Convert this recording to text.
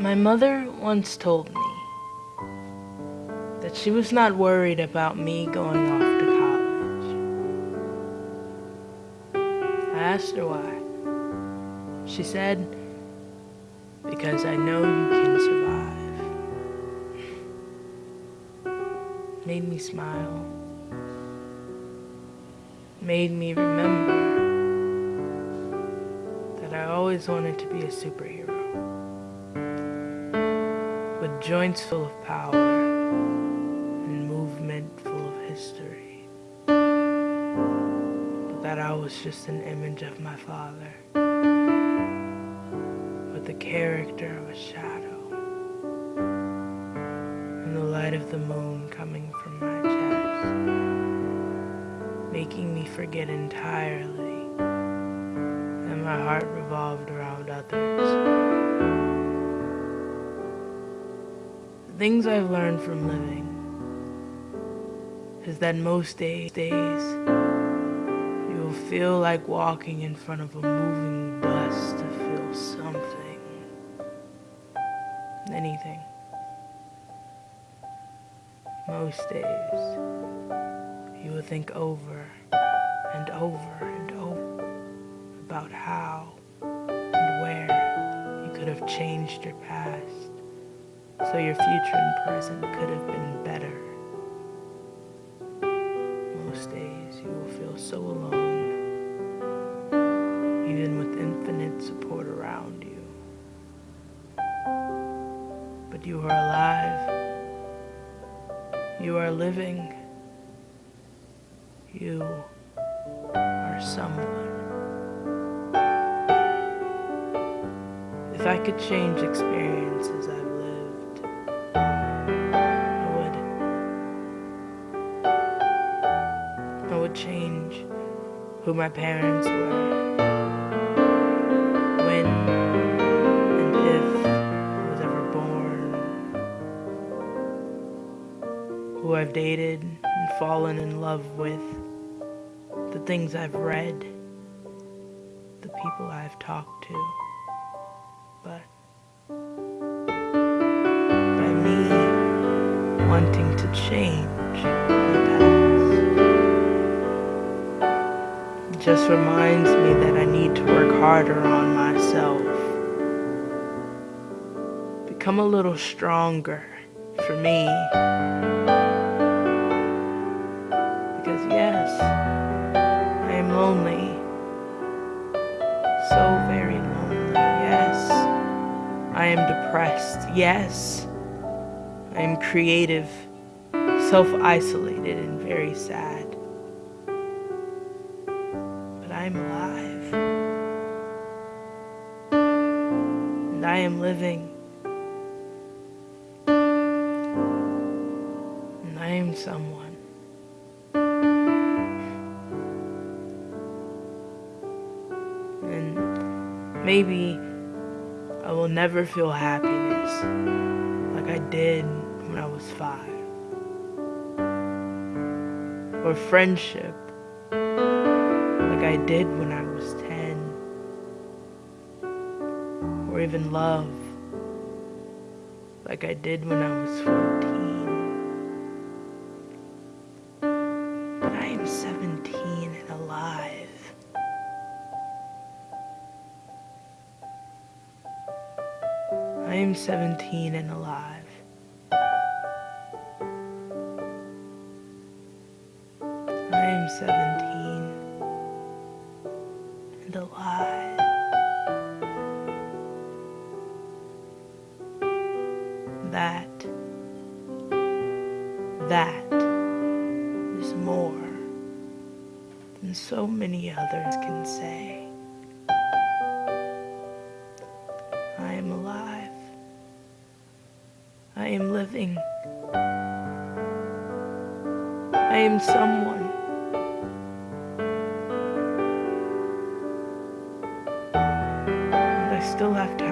My mother once told me that she was not worried about me going off to college. I asked her why. She said, because I know you can survive. Made me smile. Made me remember that I always wanted to be a superhero. Joints full of power and movement full of history. But that I was just an image of my father with the character of a shadow and the light of the moon coming from my chest, making me forget entirely that my heart revolved around others. Things I've learned from living is that most days, days you will feel like walking in front of a moving bus to feel something, anything. Most days you will think over and over and over about how and where you could have changed your past so your future and present could have been better. Most days you will feel so alone, even with infinite support around you. But you are alive. You are living. You are someone. If I could change experiences who my parents were, when and if I was ever born, who I've dated and fallen in love with, the things I've read, the people I've talked to. But by me wanting to change just reminds me that I need to work harder on myself. Become a little stronger for me. Because yes, I am lonely. So very lonely, yes. I am depressed, yes. I am creative, self isolated, and very sad. But I am alive. And I am living. And I am someone. And maybe I will never feel happiness like I did when I was five. Or friendship like I did when I was 10. Or even love like I did when I was 14. But I am 17 and alive. I am 17 and alive. I am 17 and alive. That, that is more than so many others can say. I am alive. I am living. I am someone. And left